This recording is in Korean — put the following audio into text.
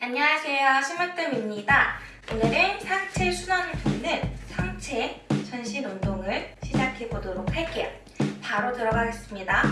안녕하세요. 심으뜸입니다. 오늘은 상체 순환을 돕는 상체 전신 운동을 시작해 보도록 할게요. 바로 들어가겠습니다.